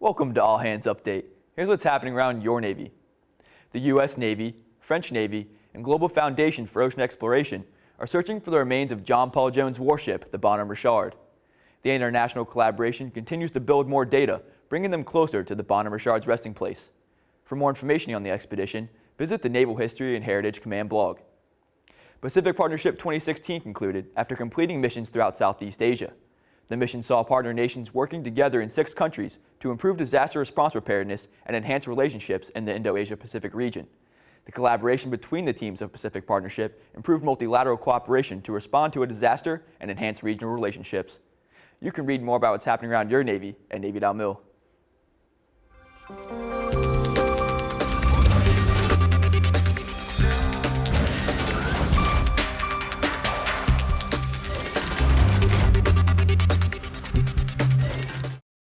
Welcome to All Hands Update. Here's what's happening around your Navy. The U.S. Navy, French Navy, and Global Foundation for Ocean Exploration are searching for the remains of John Paul Jones warship, the Bonhomme Richard. The international collaboration continues to build more data, bringing them closer to the Bonhomme Richard's resting place. For more information on the expedition, visit the Naval History and Heritage Command blog. Pacific Partnership 2016 concluded after completing missions throughout Southeast Asia. The mission saw partner nations working together in six countries to improve disaster response preparedness and enhance relationships in the Indo-Asia-Pacific region. The collaboration between the teams of Pacific Partnership improved multilateral cooperation to respond to a disaster and enhance regional relationships. You can read more about what's happening around your Navy at Navy.mil.